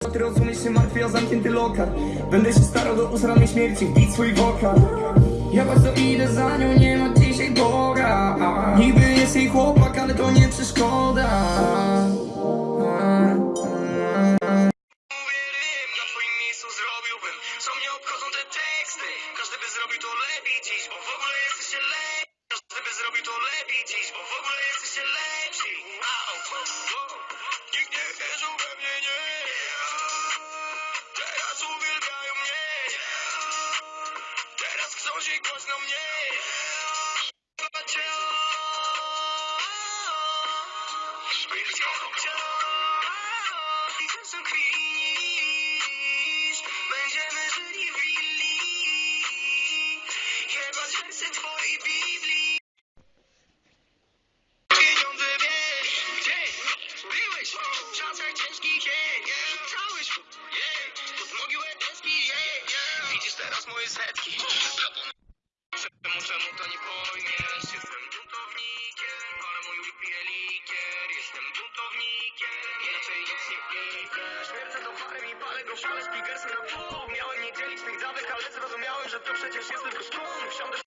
Ty rozumiesz się martwy, ja zamknięty lokal. Będę się starał do usranej śmierci wbić swój wokal. Ja bardzo idę za nią, nie ma dzisiaj Boga. Niby jest jej chłopak, ale to nie przeszkoda. Każdy by zrobił to lepiej dziś Bo w ogóle jesteście lepsi Każdy by zrobił to lepiej dziś Bo w ogóle jesteście lepsi Się głośno mnie. Będziemy żyli w willi. Jebać wersy twojej Biblii Teraz moje setki. Czemu, czemu to nie pojmiesz Jestem buntownikiem Ale mój wypije likier Jestem buntownikiem Inaczej nic nie idzie Śmierdzę do parem i palę go szale Speakersy na pół. Miałem nie dzielić tych dawek Ale zrozumiałem, że to przecież jest tylko sztum Wsiądę